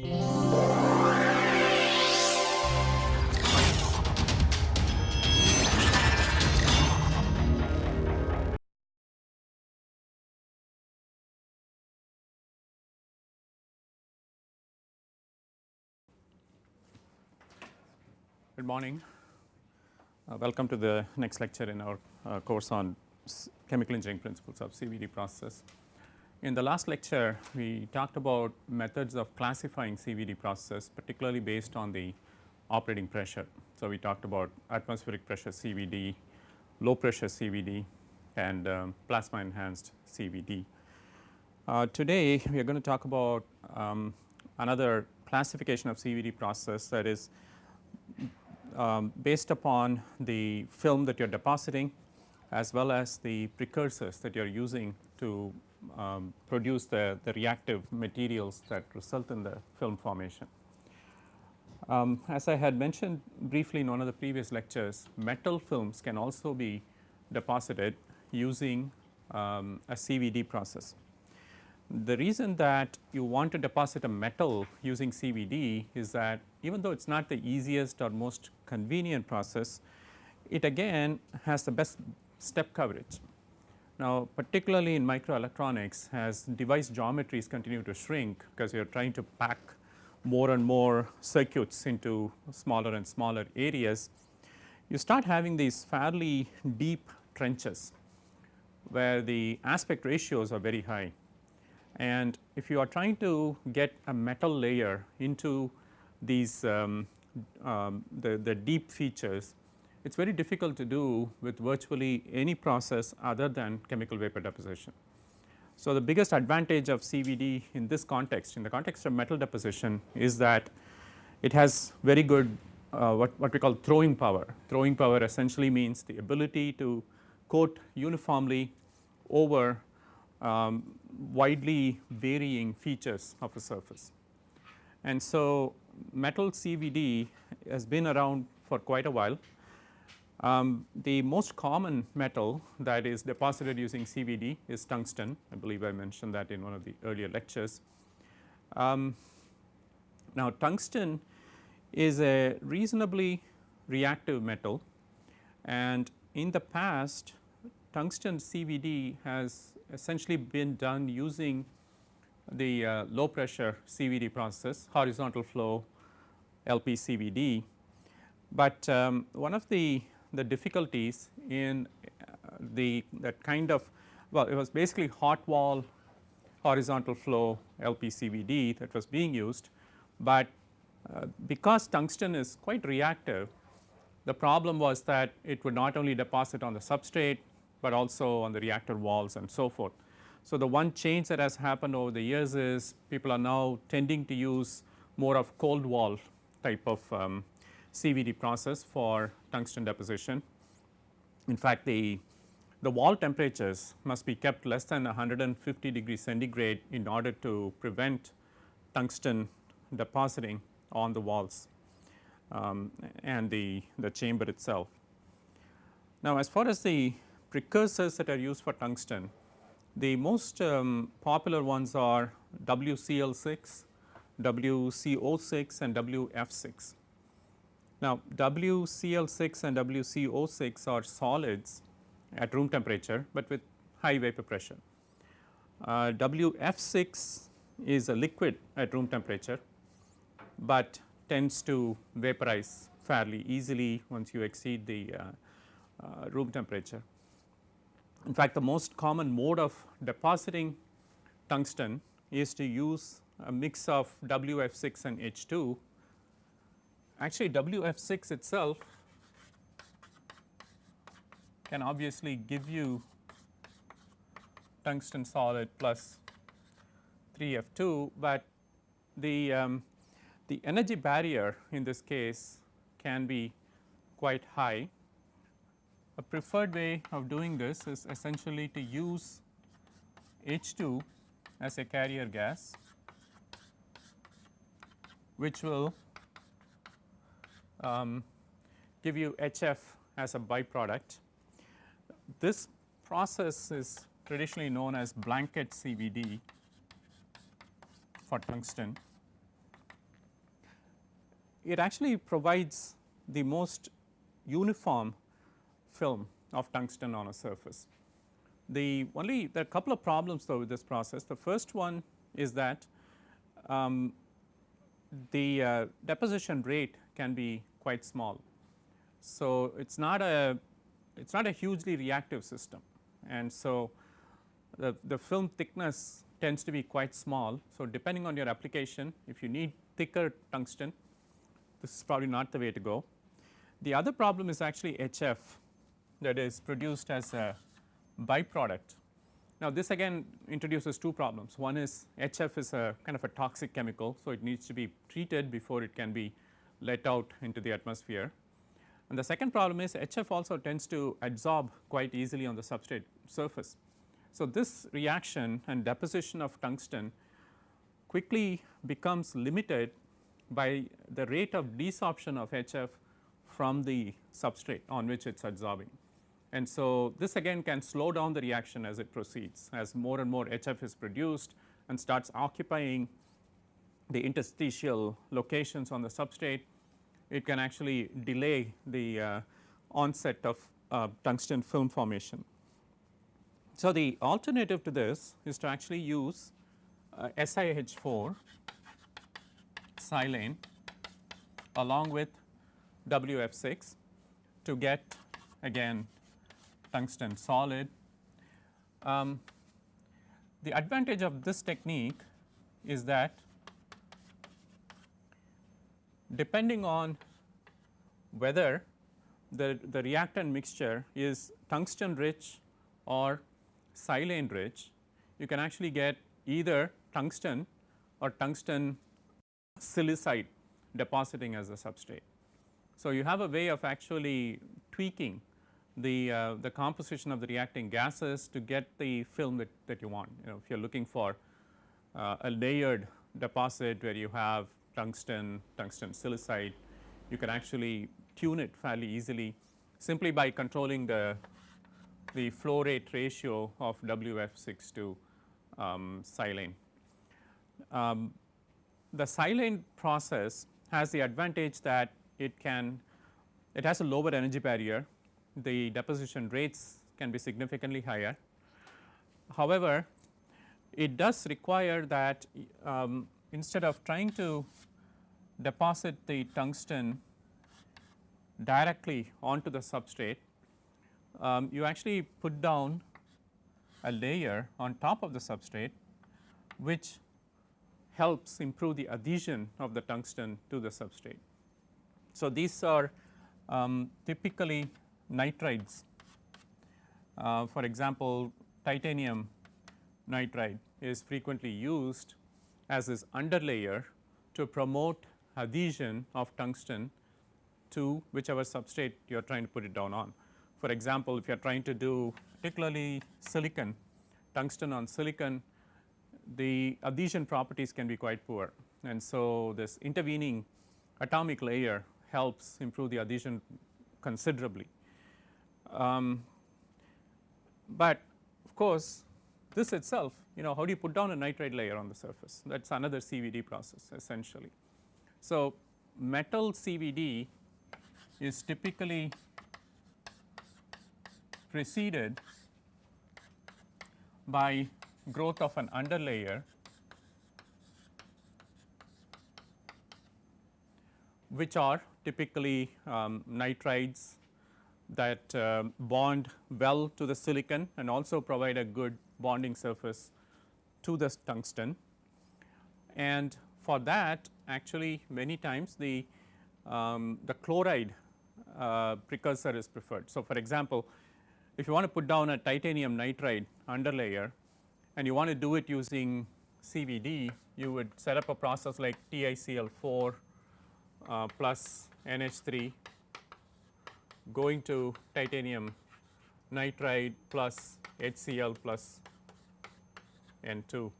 Good morning. Uh, welcome to the next lecture in our uh, course on chemical engineering principles of CVD process. In the last lecture, we talked about methods of classifying CVD processes particularly based on the operating pressure. So, we talked about atmospheric pressure CVD, low pressure CVD and um, plasma enhanced CVD. Uh, today, we are going to talk about um, another classification of CVD process that is um, based upon the film that you are depositing as well as the precursors that you are using to um, produce the, the reactive materials that result in the film formation. Um, as I had mentioned briefly in one of the previous lectures, metal films can also be deposited using um, a CVD process. The reason that you want to deposit a metal using CVD is that even though it is not the easiest or most convenient process, it again has the best step coverage. Now, particularly in microelectronics as device geometries continue to shrink because you are trying to pack more and more circuits into smaller and smaller areas, you start having these fairly deep trenches where the aspect ratios are very high. And if you are trying to get a metal layer into these um, um, the, the deep features, it is very difficult to do with virtually any process other than chemical vapor deposition. So, the biggest advantage of CVD in this context in the context of metal deposition is that it has very good uh, what, what we call throwing power. Throwing power essentially means the ability to coat uniformly over um, widely varying features of a surface. And so, metal CVD has been around for quite a while. Um, the most common metal that is deposited using CVD is tungsten. I believe I mentioned that in one of the earlier lectures. Um, now, tungsten is a reasonably reactive metal and in the past tungsten CVD has essentially been done using the uh, low pressure CVD process horizontal flow LPCVD. But um, one of the, the difficulties in uh, the that kind of well it was basically hot wall horizontal flow LPCVD that was being used, but uh, because tungsten is quite reactive the problem was that it would not only deposit on the substrate but also on the reactor walls and so forth. So, the one change that has happened over the years is people are now tending to use more of cold wall type of um, CVD process for tungsten deposition. In fact, the, the wall temperatures must be kept less than 150 degrees centigrade in order to prevent tungsten depositing on the walls um, and the, the chamber itself. Now, as far as the precursors that are used for tungsten, the most um, popular ones are WCl6, WCO6 and WF6. Now, WCl6 and WCO6 are solids at room temperature, but with high vapor pressure. Uh, WF6 is a liquid at room temperature, but tends to vaporize fairly easily once you exceed the uh, uh, room temperature. In fact, the most common mode of depositing tungsten is to use a mix of WF6 and H2. Actually WF6 itself can obviously give you tungsten solid plus 3F2, but the, um, the energy barrier in this case can be quite high. A preferred way of doing this is essentially to use H2 as a carrier gas which will um, give you HF as a byproduct. This process is traditionally known as blanket CVD for tungsten it actually provides the most uniform film of tungsten on a surface. The only there are a couple of problems though with this process. The first one is that um, the uh, deposition rate can be quite small. So, it is not a it is not a hugely reactive system and so the, the film thickness tends to be quite small. So, depending on your application if you need thicker tungsten this is probably not the way to go. The other problem is actually HF that is produced as a byproduct. Now, this again introduces two problems. One is HF is a kind of a toxic chemical. So, it needs to be treated before it can be let out into the atmosphere. And the second problem is HF also tends to adsorb quite easily on the substrate surface. So, this reaction and deposition of tungsten quickly becomes limited by the rate of desorption of HF from the substrate on which it is adsorbing. And so, this again can slow down the reaction as it proceeds as more and more HF is produced and starts occupying the interstitial locations on the substrate, it can actually delay the uh, onset of uh, tungsten film formation. So, the alternative to this is to actually use uh, SiH4 silane along with WF6 to get again tungsten solid. Um, the advantage of this technique is that depending on whether the, the reactant mixture is tungsten rich or silane rich, you can actually get either tungsten or tungsten silicide depositing as a substrate. So, you have a way of actually tweaking the, uh, the composition of the reacting gases to get the film that, that you want. You know if you are looking for uh, a layered deposit where you have tungsten, tungsten silicide, you can actually tune it fairly easily simply by controlling the, the flow rate ratio of WF6 to um, silane. Um, the silane process has the advantage that it can it has a lower energy barrier the deposition rates can be significantly higher. However, it does require that um, instead of trying to deposit the tungsten directly onto the substrate, um, you actually put down a layer on top of the substrate which helps improve the adhesion of the tungsten to the substrate. So, these are um, typically nitrides. Uh, for example, titanium nitride is frequently used as this underlayer to promote adhesion of tungsten to whichever substrate you are trying to put it down on. For example, if you are trying to do particularly silicon, tungsten on silicon, the adhesion properties can be quite poor. And so, this intervening atomic layer helps improve the adhesion considerably. Um, but of course, this itself you know how do you put down a nitride layer on the surface that is another CVD process essentially. So, metal CVD is typically preceded by growth of an underlayer which are typically um, nitrides that uh, bond well to the silicon and also provide a good bonding surface to the tungsten. And for that actually many times the, um, the chloride uh, precursor is preferred. So, for example, if you want to put down a titanium nitride underlayer and you want to do it using CVD, you would set up a process like TiCl4 uh, plus NH3 going to titanium nitride plus HCl plus N2.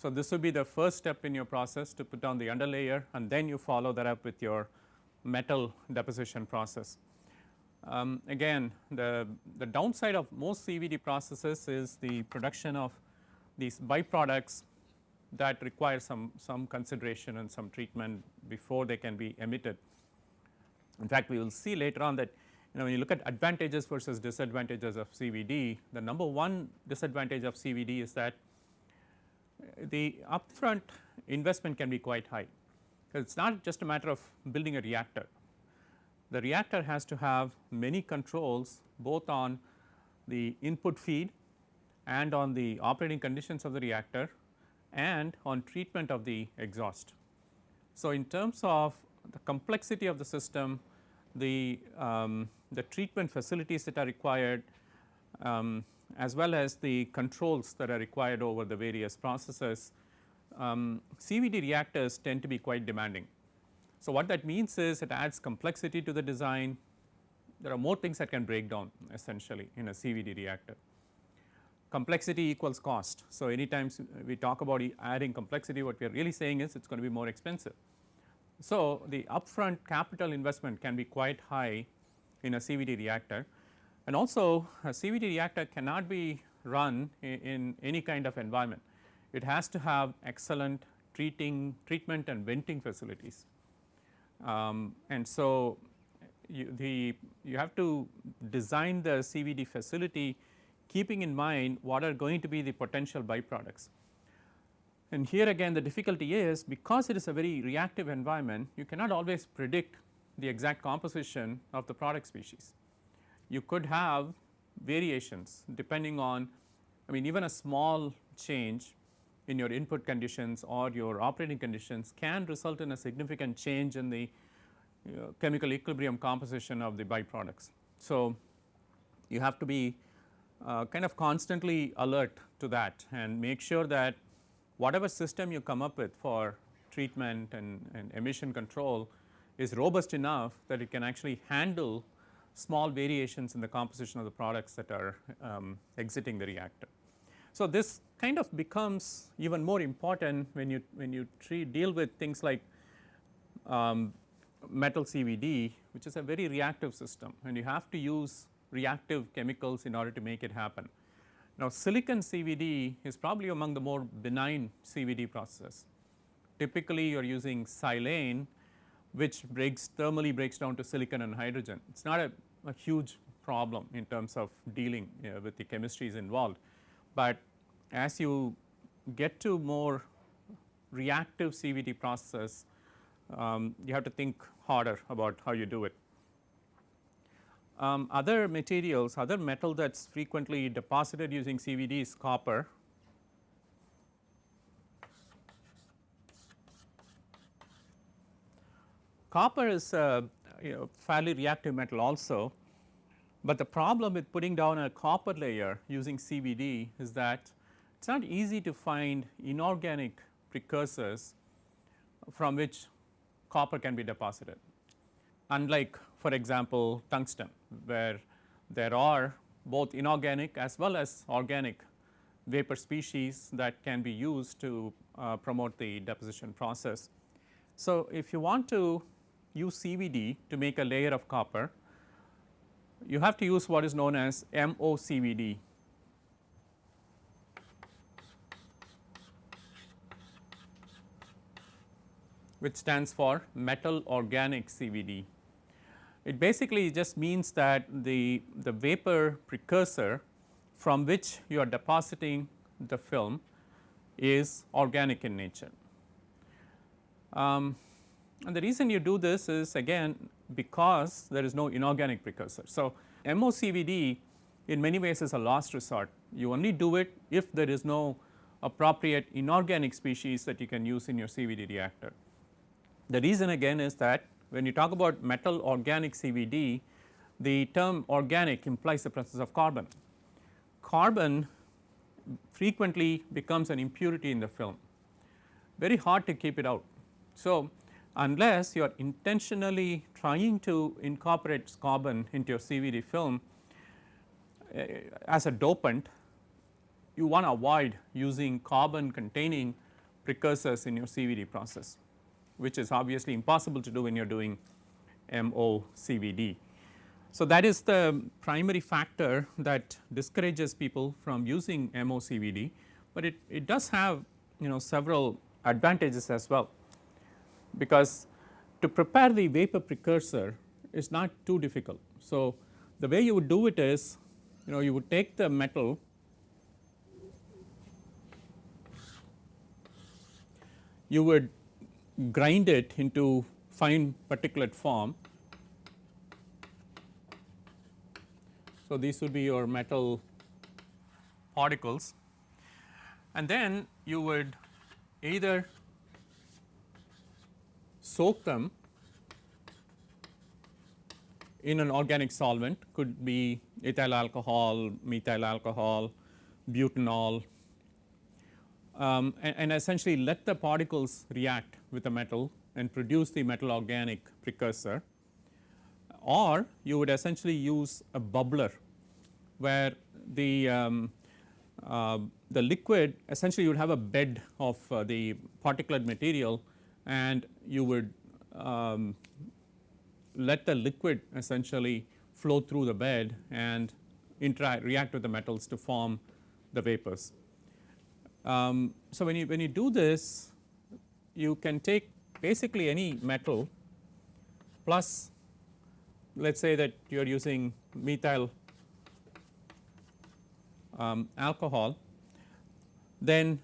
So, this would be the first step in your process to put down the underlayer and then you follow that up with your metal deposition process. Um, again the, the downside of most CVD processes is the production of these byproducts that require some, some consideration and some treatment before they can be emitted. In fact, we will see later on that you know when you look at advantages versus disadvantages of CVD, the number one disadvantage of CVD is that the upfront investment can be quite high. Because it is not just a matter of building a reactor. The reactor has to have many controls both on the input feed and on the operating conditions of the reactor and on treatment of the exhaust. So, in terms of the complexity of the system, the, um, the treatment facilities that are required um, as well as the controls that are required over the various processes, um, CVD reactors tend to be quite demanding. So, what that means is it adds complexity to the design, there are more things that can break down essentially in a CVD reactor. Complexity equals cost. So, anytime we talk about adding complexity what we are really saying is it is going to be more expensive. So, the upfront capital investment can be quite high in a CVD reactor and also a CVD reactor cannot be run in, in any kind of environment. It has to have excellent treating treatment and venting facilities. Um, and so, you, the you have to design the CVD facility keeping in mind what are going to be the potential byproducts. And here again the difficulty is because it is a very reactive environment you cannot always predict the exact composition of the product species. You could have variations depending on I mean even a small change in your input conditions or your operating conditions can result in a significant change in the chemical equilibrium composition of the byproducts. So, you have to be uh, kind of constantly alert to that and make sure that whatever system you come up with for treatment and, and emission control is robust enough that it can actually handle small variations in the composition of the products that are um, exiting the reactor. So, this kind of becomes even more important when you when you treat, deal with things like um, metal CVD which is a very reactive system and you have to use reactive chemicals in order to make it happen. Now, silicon CVD is probably among the more benign CVD processes. Typically, you are using silane which breaks thermally breaks down to silicon and hydrogen. It is not a, a, huge problem in terms of dealing you know, with the chemistries involved, but as you get to more reactive CVD processes, um, you have to think harder about how you do it. Um, other materials, other metal that is frequently deposited using CVD is copper. Copper is a you know, fairly reactive metal also, but the problem with putting down a copper layer using CVD is that it is not easy to find inorganic precursors from which copper can be deposited. Unlike for example, tungsten where there are both inorganic as well as organic vapor species that can be used to uh, promote the deposition process. So, if you want to use CVD to make a layer of copper, you have to use what is known as MOCVD which stands for metal organic CVD. It basically just means that the, the vapor precursor from which you are depositing the film is organic in nature. Um, and the reason you do this is again because there is no inorganic precursor. So, MOCVD in many ways is a last resort. You only do it if there is no appropriate inorganic species that you can use in your CVD reactor. The reason again is that when you talk about metal organic CVD, the term organic implies the presence of carbon. Carbon frequently becomes an impurity in the film, very hard to keep it out. So, unless you are intentionally trying to incorporate carbon into your CVD film uh, as a dopant, you want to avoid using carbon containing precursors in your CVD process which is obviously impossible to do when you are doing MOCVD. So, that is the primary factor that discourages people from using MOCVD, but it, it does have you know several advantages as well, because to prepare the vapor precursor is not too difficult. So, the way you would do it is you know you would take the metal you would grind it into fine particulate form. So, these would be your metal particles and then you would either soak them in an organic solvent. Could be ethyl alcohol, methyl alcohol, butanol. Um, and, and, essentially let the particles react with the metal and produce the metal organic precursor. Or you would essentially use a bubbler where the um, uh, the liquid essentially you would have a bed of uh, the particulate material and you would um, let the liquid essentially flow through the bed and interact react with the metals to form the vapors. Um, so, when you when you do this you can take basically any metal plus let us say that you are using methyl um, alcohol then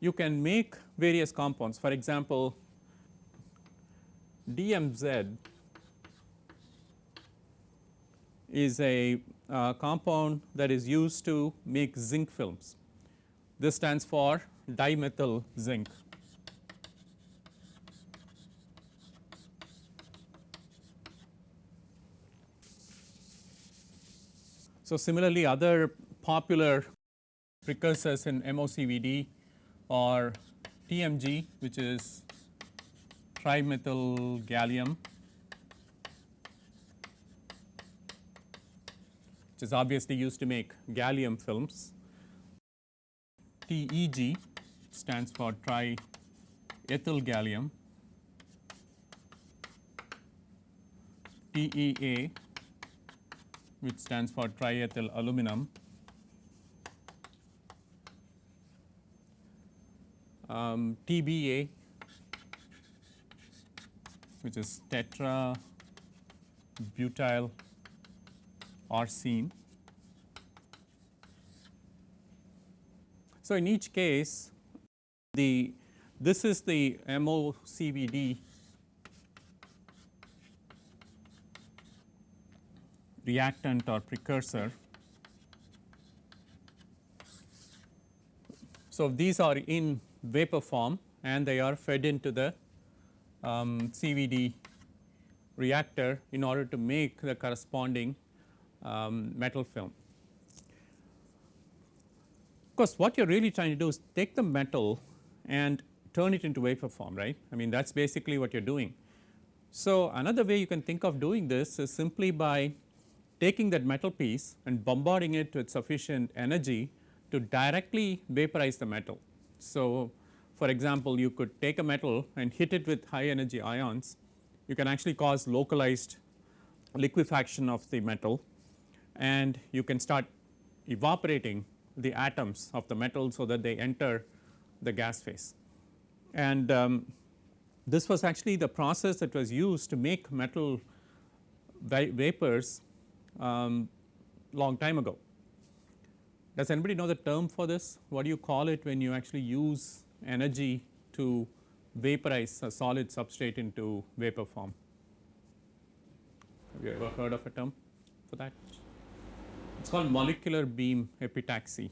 you can make various compounds for example DMZ is a uh, compound that is used to make zinc films. This stands for dimethyl zinc. So, similarly other popular precursors in MOCVD are TMG which is trimethyl gallium which is obviously used to make gallium films. TEG stands for triethyl gallium. TEA which stands for triethyl aluminum. Um, TBA which is tetra butyl arsine. So, in each case the this is the MOCVD reactant or precursor. So, these are in vapor form and they are fed into the um, CVD reactor in order to make the corresponding um, metal film. Of course, what you are really trying to do is take the metal and turn it into vapor form right. I mean that is basically what you are doing. So, another way you can think of doing this is simply by taking that metal piece and bombarding it with sufficient energy to directly vaporize the metal. So, for example, you could take a metal and hit it with high energy ions, you can actually cause localized liquefaction of the metal and you can start evaporating the atoms of the metal so that they enter the gas phase. And um, this was actually the process that was used to make metal va vapors um, long time ago. Does anybody know the term for this? What do you call it when you actually use energy to vaporize a solid substrate into vapor form? Have you ever heard of a term for that? It is called molecular beam epitaxy.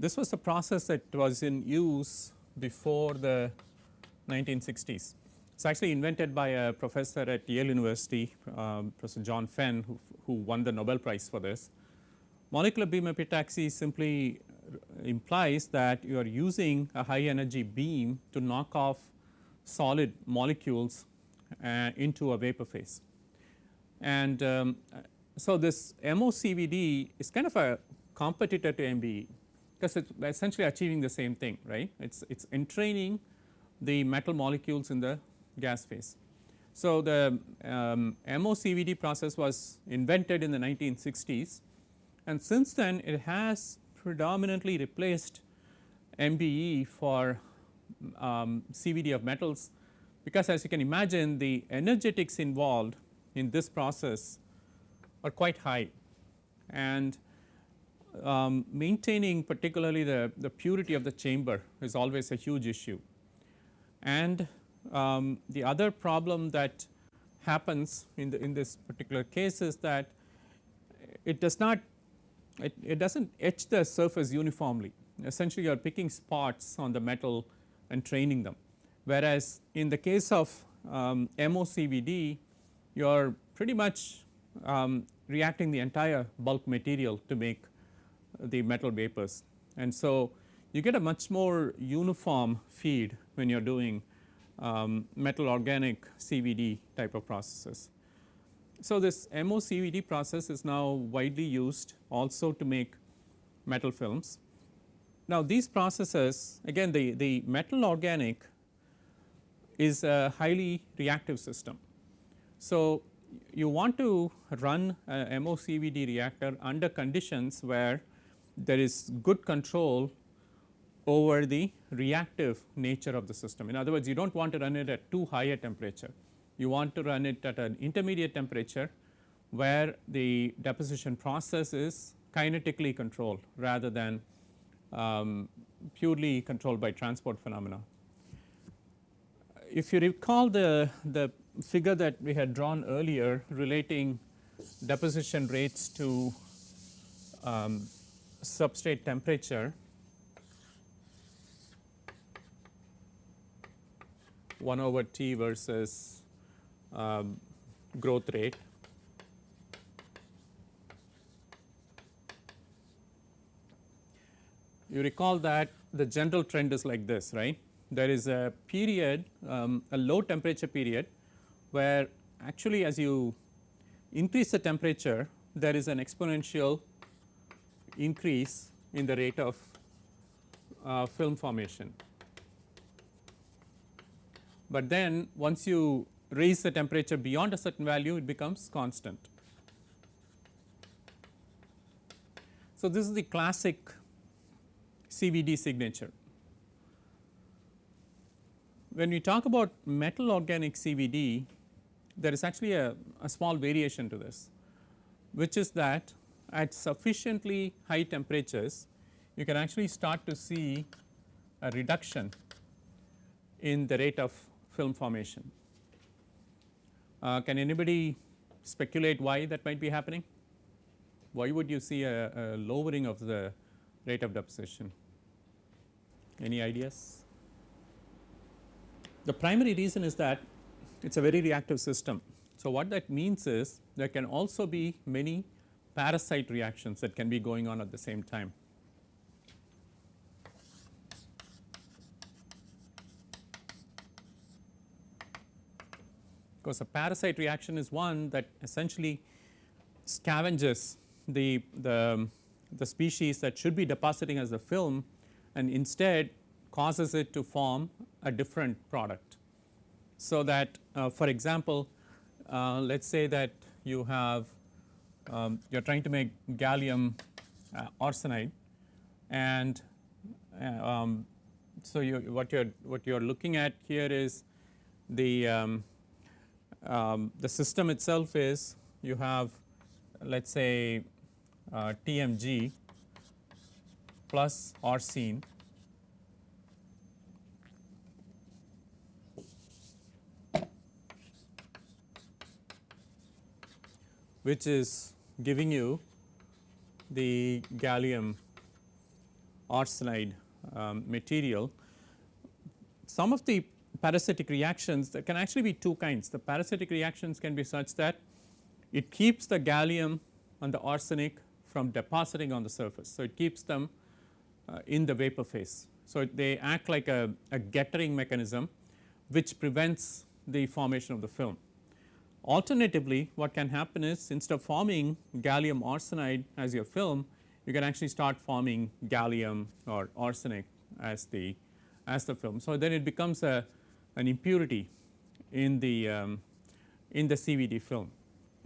This was the process that was in use before the 1960s. It's actually invented by a professor at Yale University, um, Professor John Fenn, who, who, won the Nobel Prize for this. Molecular beam epitaxy simply implies that you are using a high energy beam to knock off solid molecules uh, into a vapor phase. And um, so, this MOCVD is kind of a competitor to MBE because it is essentially achieving the same thing right. It is it is entraining the metal molecules in the gas phase. So, the um, MOCVD process was invented in the 1960s and since then it has predominantly replaced MBE for um, CVD of metals because as you can imagine the energetics involved in this process are quite high and um, maintaining particularly the, the purity of the chamber is always a huge issue. And um, the other problem that happens in the in this particular case is that it does not it, it does not etch the surface uniformly essentially you are picking spots on the metal and training them. Whereas, in the case of um, MOCVD you are pretty much um, reacting the entire bulk material to make the metal vapors. And so, you get a much more uniform feed when you are doing um, metal organic CVD type of processes. So, this MOCVD process is now widely used also to make metal films. Now, these processes again the, the metal organic is a highly reactive system. So, you want to run a MOCVD reactor under conditions where there is good control over the reactive nature of the system. In other words, you do not want to run it at too high a temperature. You want to run it at an intermediate temperature where the deposition process is kinetically controlled rather than um, purely controlled by transport phenomena. If you recall the, the figure that we had drawn earlier relating deposition rates to um, substrate temperature 1 over T versus um, growth rate. You recall that the general trend is like this right. There is a period um, a low temperature period where actually as you increase the temperature there is an exponential increase in the rate of uh, film formation. But then once you raise the temperature beyond a certain value it becomes constant. So, this is the classic CVD signature. When we talk about metal organic CVD there is actually a, a small variation to this which is that at sufficiently high temperatures you can actually start to see a reduction in the rate of film formation. Uh, can anybody speculate why that might be happening? Why would you see a, a lowering of the rate of deposition? Any ideas? The primary reason is that it is a very reactive system. So, what that means is there can also be many parasite reactions that can be going on at the same time. Because a parasite reaction is one that essentially scavenges the, the, the species that should be depositing as a film and instead causes it to form a different product. So, that uh, for example, uh, let us say that you have um, you are trying to make gallium uh, arsenide and uh, um, so you, what you are what you are looking at here is the um, um the system itself is you have let us say uh, TMG plus arsine which is giving you the gallium arsenide um, material. Some of the parasitic reactions there can actually be two kinds. The parasitic reactions can be such that it keeps the gallium and the arsenic from depositing on the surface. So, it keeps them uh, in the vapor phase. So, they act like a, a gettering mechanism which prevents the formation of the film. Alternatively, what can happen is instead of forming gallium arsenide as your film, you can actually start forming gallium or arsenic as the as the film. So, then it becomes a an impurity in the um, in the CVD film.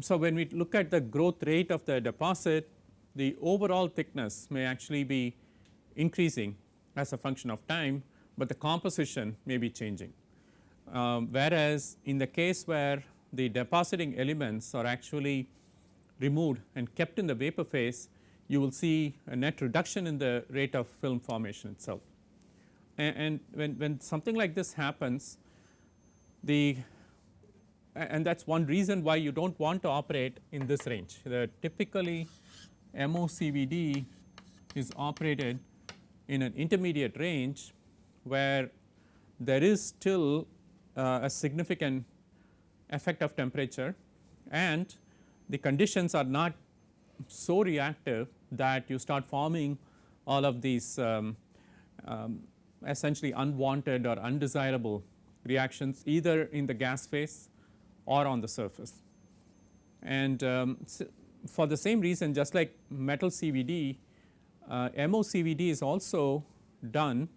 So, when we look at the growth rate of the deposit the overall thickness may actually be increasing as a function of time, but the composition may be changing. Um, whereas, in the case where the depositing elements are actually removed and kept in the vapor phase, you will see a net reduction in the rate of film formation itself. And, and when, when something like this happens, the and that is one reason why you do not want to operate in this range. The typically MOCVD is operated in an intermediate range where there is still uh, a significant effect of temperature and the conditions are not so reactive that you start forming all of these um, um, essentially unwanted or undesirable reactions either in the gas phase or on the surface. And um, so for the same reason just like metal CVD, uh, MOCVD is also done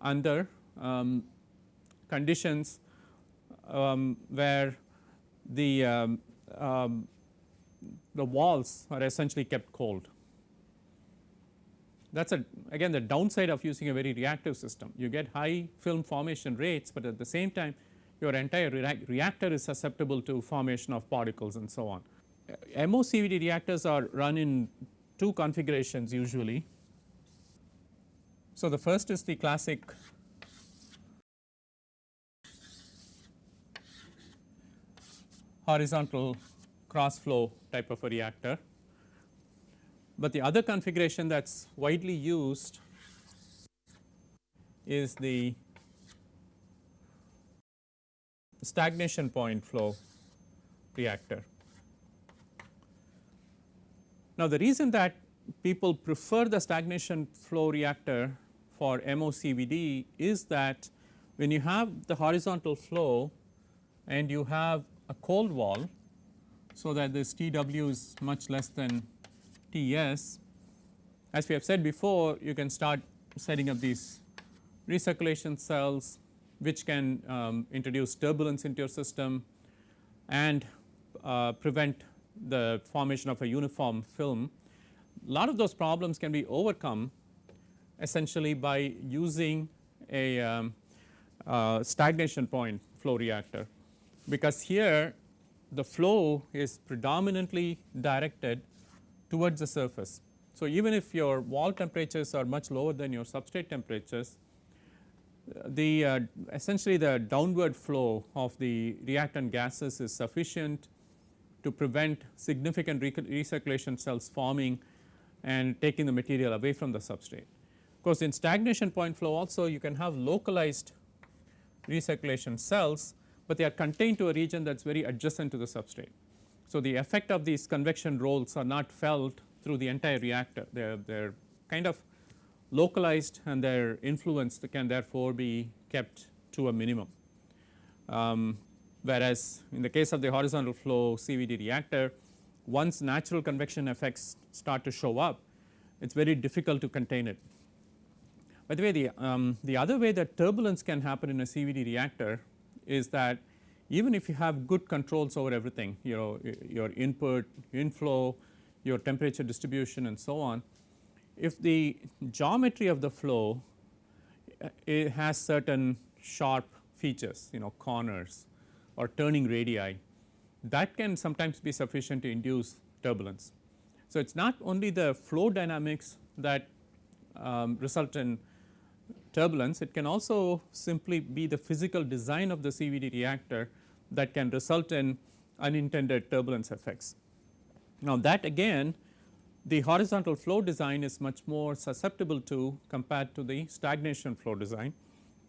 under um, conditions um, where the, um, um, the walls are essentially kept cold. That is a again the downside of using a very reactive system. You get high film formation rates, but at the same time your entire reactor is susceptible to formation of particles and so on. MOCVD reactors are run in two configurations usually. So, the first is the classic horizontal cross flow type of a reactor, but the other configuration that is widely used is the stagnation point flow reactor. Now, the reason that people prefer the stagnation flow reactor for MOCVD is that when you have the horizontal flow and you have a cold wall, so that this TW is much less than TS, as we have said before you can start setting up these recirculation cells which can um, introduce turbulence into your system and uh, prevent the formation of a uniform film. A lot of those problems can be overcome essentially by using a um, uh, stagnation point flow reactor, because here the flow is predominantly directed towards the surface. So, even if your wall temperatures are much lower than your substrate temperatures, the uh, essentially the downward flow of the reactant gases is sufficient to prevent significant recirculation cells forming and taking the material away from the substrate. Of course, in stagnation point flow also you can have localized recirculation cells, but they are contained to a region that is very adjacent to the substrate. So, the effect of these convection rolls are not felt through the entire reactor, they are, they are kind of localized and their influence can therefore be kept to a minimum. Um, whereas in the case of the horizontal flow CVD reactor once natural convection effects start to show up it is very difficult to contain it. By the way the, um, the other way that turbulence can happen in a CVD reactor is that even if you have good controls over everything you know your input, inflow, your temperature distribution and so on, if the geometry of the flow uh, it has certain sharp features you know corners or turning radii that can sometimes be sufficient to induce turbulence. So, it is not only the flow dynamics that um, result in turbulence, it can also simply be the physical design of the CVD reactor that can result in unintended turbulence effects. Now, that again the horizontal flow design is much more susceptible to compared to the stagnation flow design,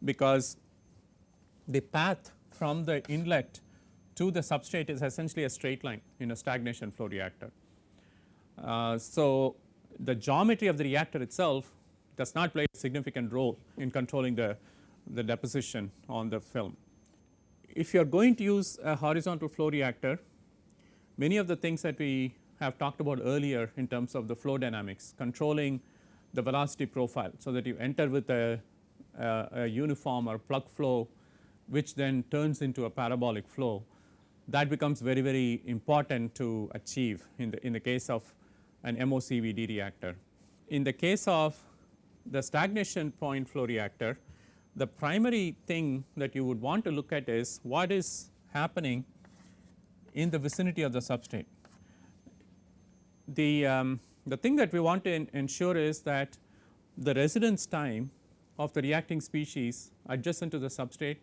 because the path from the inlet to the substrate is essentially a straight line in a stagnation flow reactor. Uh, so, the geometry of the reactor itself does not play a significant role in controlling the, the deposition on the film. if you are going to use a horizontal flow reactor, many of the things that we have talked about earlier in terms of the flow dynamics, controlling the velocity profile. So, that you enter with a, a, a uniform or plug flow which then turns into a parabolic flow that becomes very very important to achieve in the in the case of an MOCVD reactor. In the case of the stagnation point flow reactor, the primary thing that you would want to look at is what is happening in the vicinity of the substrate. The, um, the thing that we want to ensure is that the residence time of the reacting species adjacent to the substrate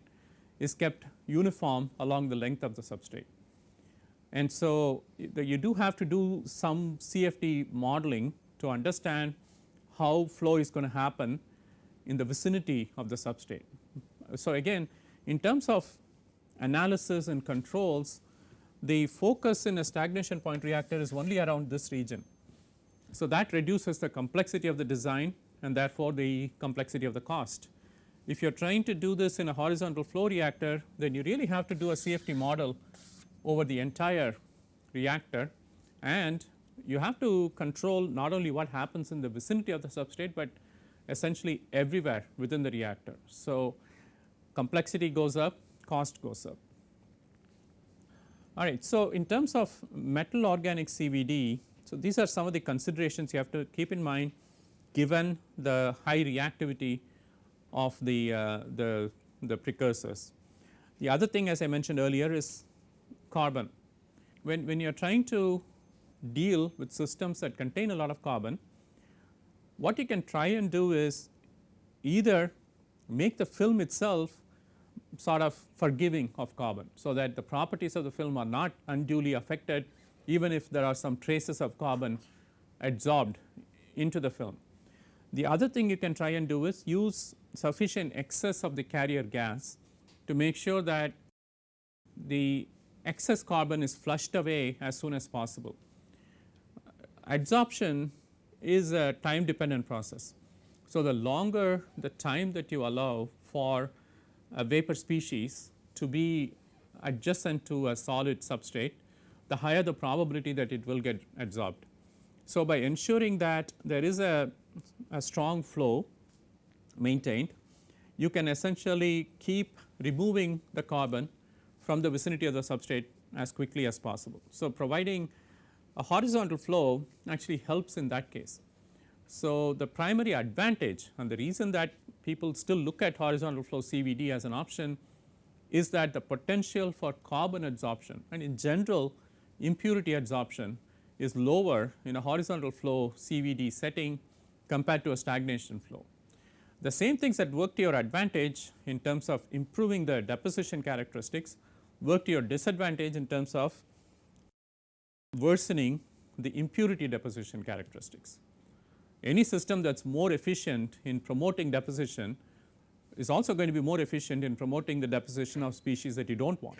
is kept uniform along the length of the substrate. And so, you do have to do some CFD modeling to understand how flow is going to happen in the vicinity of the substrate. So, again in terms of analysis and controls the focus in a stagnation point reactor is only around this region. So, that reduces the complexity of the design and therefore, the complexity of the cost. If you are trying to do this in a horizontal flow reactor then you really have to do a CFD model over the entire reactor and you have to control not only what happens in the vicinity of the substrate, but essentially everywhere within the reactor. So, complexity goes up, cost goes up. All right. So, in terms of metal organic CVD, so these are some of the considerations you have to keep in mind given the high reactivity of the, uh, the, the precursors. The other thing as I mentioned earlier is carbon. When, when you are trying to deal with systems that contain a lot of carbon, what you can try and do is either make the film itself sort of forgiving of carbon. So, that the properties of the film are not unduly affected even if there are some traces of carbon adsorbed into the film. The other thing you can try and do is use sufficient excess of the carrier gas to make sure that the excess carbon is flushed away as soon as possible. Adsorption is a time dependent process. So, the longer the time that you allow for a vapor species to be adjacent to a solid substrate, the higher the probability that it will get adsorbed. So, by ensuring that there is a, a strong flow maintained, you can essentially keep removing the carbon from the vicinity of the substrate as quickly as possible. So, providing a horizontal flow actually helps in that case. So, the primary advantage and the reason that people still look at horizontal flow CVD as an option is that the potential for carbon adsorption and in general impurity adsorption is lower in a horizontal flow CVD setting compared to a stagnation flow. The same things that work to your advantage in terms of improving the deposition characteristics work to your disadvantage in terms of worsening the impurity deposition characteristics. Any system that is more efficient in promoting deposition is also going to be more efficient in promoting the deposition of species that you do not want.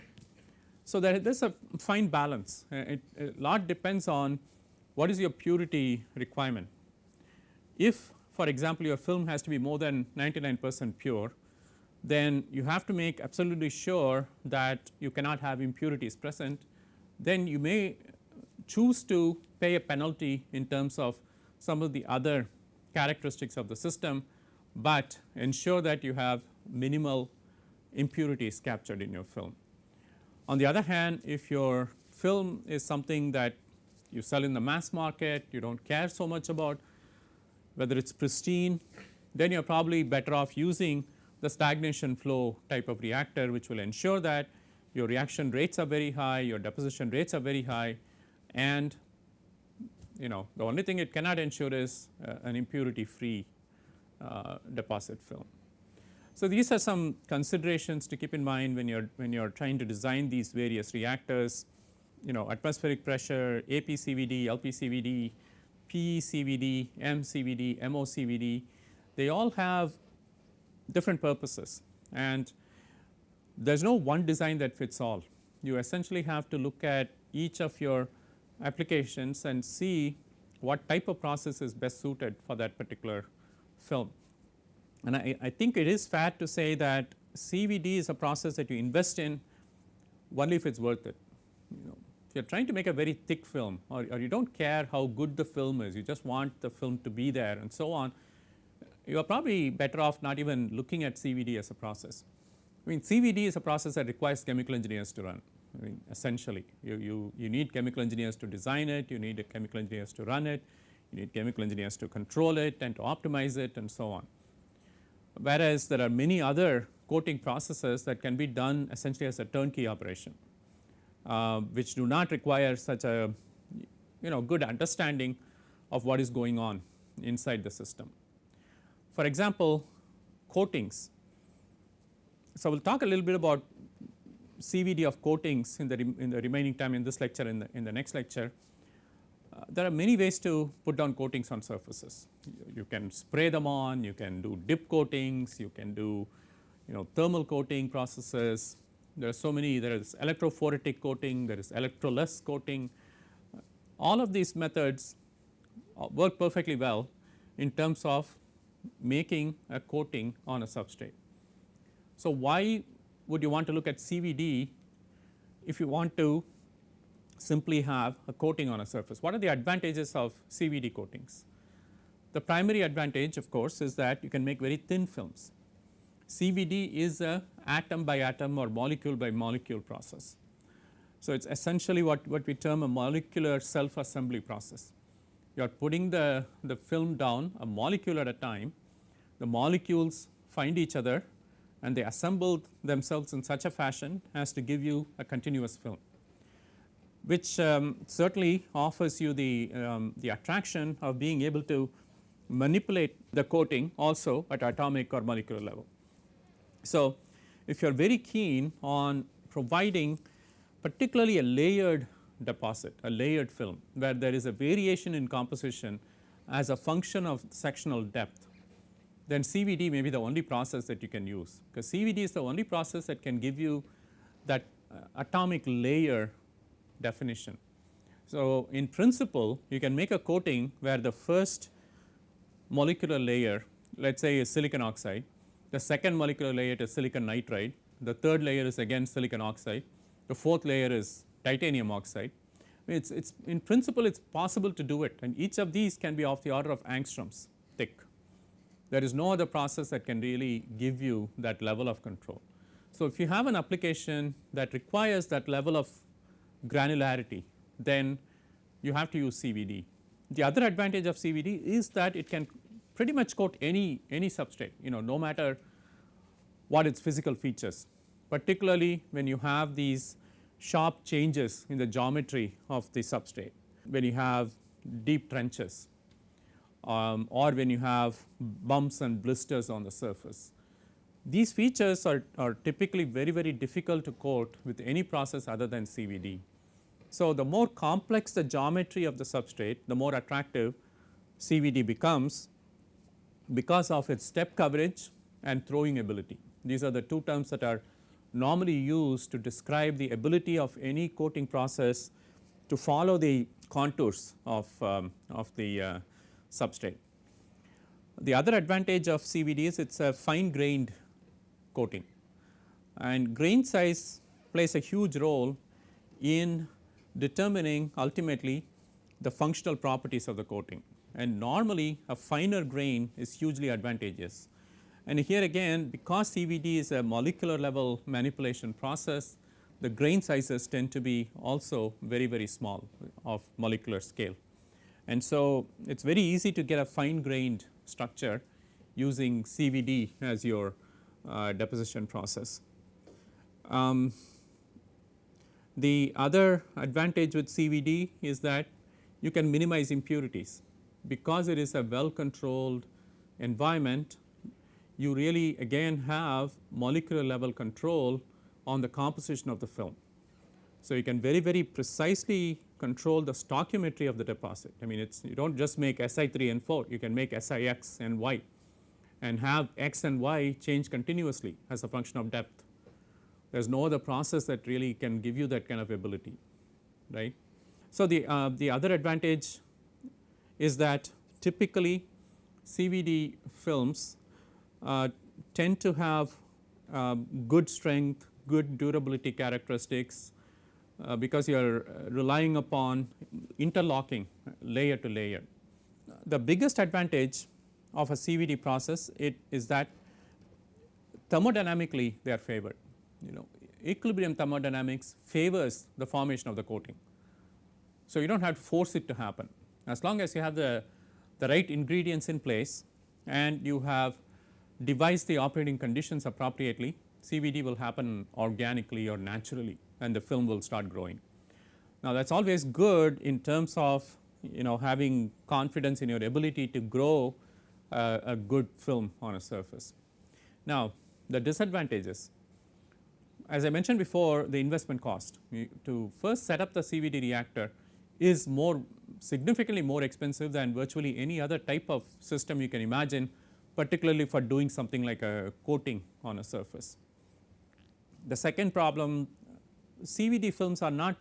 So, there is a fine balance, uh, a lot depends on what is your purity requirement. If for example, your film has to be more than 99 percent pure, then you have to make absolutely sure that you cannot have impurities present, then you may choose to pay a penalty in terms of some of the other characteristics of the system, but ensure that you have minimal impurities captured in your film. On the other hand, if your film is something that you sell in the mass market, you do not care so much about whether it is pristine, then you are probably better off using the stagnation flow type of reactor which will ensure that your reaction rates are very high, your deposition rates are very high and you know the only thing it cannot ensure is uh, an impurity free uh, deposit film. So, these are some considerations to keep in mind when you are when you are trying to design these various reactors you know atmospheric pressure, APCVD, LPCVD, PECVD, MCVD, MOCVD they all have different purposes and there is no one design that fits all. You essentially have to look at each of your applications and see what type of process is best suited for that particular film. And I, I think it is fair to say that CVD is a process that you invest in only if it is worth it. You know, if you are trying to make a very thick film or, or you do not care how good the film is, you just want the film to be there and so on, you are probably better off not even looking at CVD as a process. I mean CVD is a process that requires chemical engineers to run. I mean essentially you, you, you need chemical engineers to design it, you need chemical engineers to run it, you need chemical engineers to control it and to optimize it and so on. Whereas there are many other coating processes that can be done essentially as a turnkey operation, uh, which do not require such a you know good understanding of what is going on inside the system. For example, coatings. So, we will talk a little bit about CVD of coatings in the, in the remaining time in this lecture in the, in the next lecture. Uh, there are many ways to put down coatings on surfaces. You, you, can spray them on, you can do dip coatings, you can do you know thermal coating processes. There are so many, there is electrophoretic coating, there is electroless coating. Uh, all of these methods uh, work perfectly well in terms of making a coating on a substrate. So, why would you want to look at CVD if you want to simply have a coating on a surface? What are the advantages of CVD coatings? The primary advantage of course is that you can make very thin films. CVD is a atom by atom or molecule by molecule process. So, it is essentially what, what we term a molecular self assembly process. You are putting the, the film down a molecule at a time, the molecules find each other and they assemble themselves in such a fashion as to give you a continuous film, which um, certainly offers you the, um, the attraction of being able to manipulate the coating also at atomic or molecular level. So, if you are very keen on providing particularly a layered deposit, a layered film where there is a variation in composition as a function of sectional depth, then CVD may be the only process that you can use because CVD is the only process that can give you that uh, atomic layer definition. So, in principle you can make a coating where the first molecular layer let us say is silicon oxide the second molecular layer is silicon nitride, the third layer is again silicon oxide, the fourth layer is titanium oxide. It's, it's in principle it's possible to do it and each of these can be of the order of angstroms thick. There is no other process that can really give you that level of control. So, if you have an application that requires that level of granularity then you have to use CVD. The other advantage of CVD is that it can pretty much coat any, any substrate you know no matter what its physical features particularly when you have these sharp changes in the geometry of the substrate when you have deep trenches um, or when you have bumps and blisters on the surface. These features are, are typically very very difficult to coat with any process other than CVD. So, the more complex the geometry of the substrate the more attractive CVD becomes because of its step coverage and throwing ability. These are the two terms that are normally used to describe the ability of any coating process to follow the contours of, um, of the uh, substrate. The other advantage of CVD is it is a fine grained coating and grain size plays a huge role in determining ultimately the functional properties of the coating and normally a finer grain is hugely advantageous. And here again because CVD is a molecular level manipulation process the grain sizes tend to be also very very small of molecular scale. And so, it is very easy to get a fine grained structure using CVD as your uh, deposition process. Um, the other advantage with CVD is that you can minimize impurities because it is a well controlled environment you really again have molecular level control on the composition of the film. So, you can very very precisely control the stoichiometry of the deposit. I mean it's you do not just make Si 3 and 4 you can make Si x and y and have x and y change continuously as a function of depth. There is no other process that really can give you that kind of ability right. So, the, uh, the other advantage is that typically CVD films uh, tend to have uh, good strength, good durability characteristics uh, because you are relying upon interlocking layer to layer. The biggest advantage of a CVD process it is that thermodynamically they are favored. You know equilibrium thermodynamics favors the formation of the coating. So, you do not have to force it to happen as long as you have the, the right ingredients in place and you have devised the operating conditions appropriately CVD will happen organically or naturally and the film will start growing. Now, that is always good in terms of you know having confidence in your ability to grow uh, a good film on a surface. Now, the disadvantages as I mentioned before the investment cost to first set up the CVD reactor is more significantly more expensive than virtually any other type of system you can imagine particularly for doing something like a coating on a surface. The second problem CVD films are not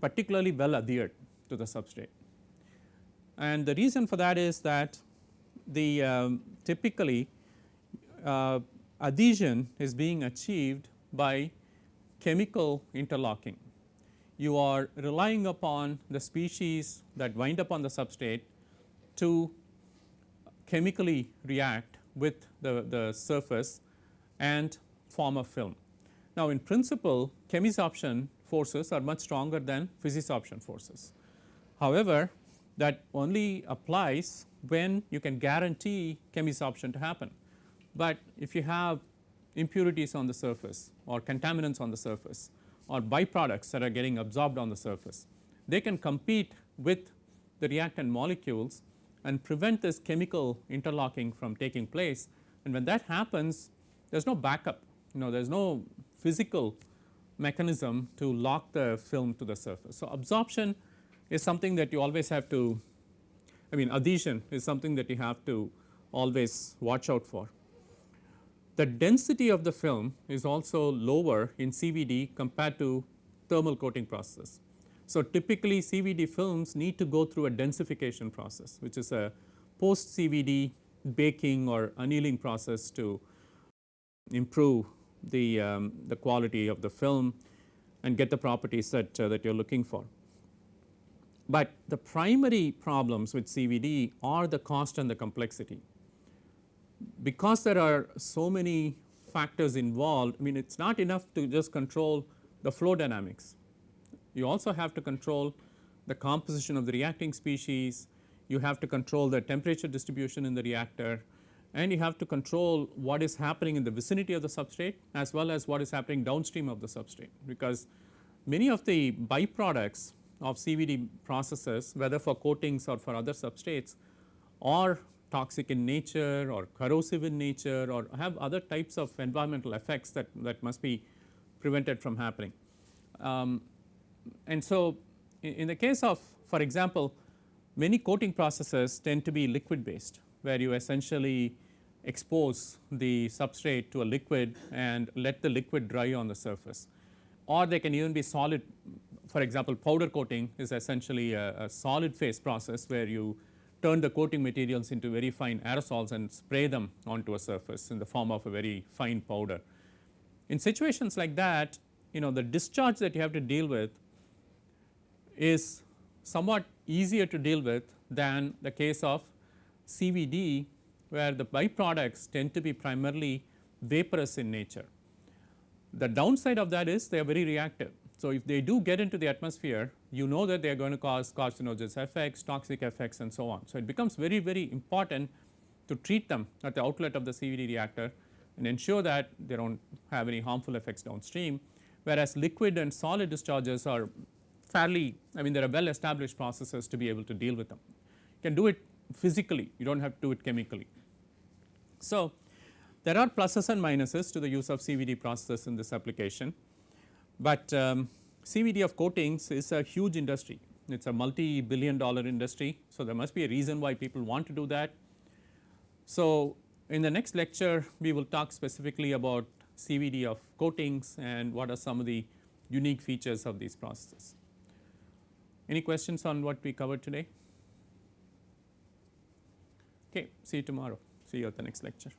particularly well adhered to the substrate and the reason for that is that the um, typically uh, adhesion is being achieved by chemical interlocking. You are relying upon the species that wind up on the substrate to chemically react with the, the surface and form a film. Now, in principle chemisorption forces are much stronger than physisorption forces. However, that only applies when you can guarantee chemisorption to happen. But if you have impurities on the surface or contaminants on the surface or byproducts that are getting absorbed on the surface, they can compete with the reactant molecules and prevent this chemical interlocking from taking place and when that happens there is no backup you know there is no physical mechanism to lock the film to the surface. So, absorption is something that you always have to I mean adhesion is something that you have to always watch out for. The density of the film is also lower in CVD compared to thermal coating process. So, typically CVD films need to go through a densification process which is a post CVD baking or annealing process to improve the, um, the quality of the film and get the properties that, uh, that you are looking for. But the primary problems with CVD are the cost and the complexity. Because there are so many factors involved, I mean it is not enough to just control the flow dynamics. You also have to control the composition of the reacting species, you have to control the temperature distribution in the reactor and you have to control what is happening in the vicinity of the substrate as well as what is happening downstream of the substrate because many of the byproducts of CVD processes whether for coatings or for other substrates are toxic in nature or corrosive in nature or have other types of environmental effects that, that must be prevented from happening. Um, and so, in, in the case of for example, many coating processes tend to be liquid based where you essentially expose the substrate to a liquid and let the liquid dry on the surface or they can even be solid for example, powder coating is essentially a, a, solid phase process where you turn the coating materials into very fine aerosols and spray them onto a surface in the form of a very fine powder. In situations like that you know the discharge that you have to deal with is somewhat easier to deal with than the case of CVD where the byproducts tend to be primarily vaporous in nature. The downside of that is they are very reactive so, if they do get into the atmosphere you know that they are going to cause carcinogenous effects, toxic effects and so on. So, it becomes very very important to treat them at the outlet of the CVD reactor and ensure that they do not have any harmful effects downstream whereas liquid and solid discharges are fairly I mean there are well established processes to be able to deal with them. You can do it physically you do not have to do it chemically. So, there are pluses and minuses to the use of CVD processes in this application. But um, CVD of coatings is a huge industry, it is a multi billion dollar industry. So, there must be a reason why people want to do that. So, in the next lecture we will talk specifically about CVD of coatings and what are some of the unique features of these processes. Any questions on what we covered today? Okay, see you tomorrow, see you at the next lecture.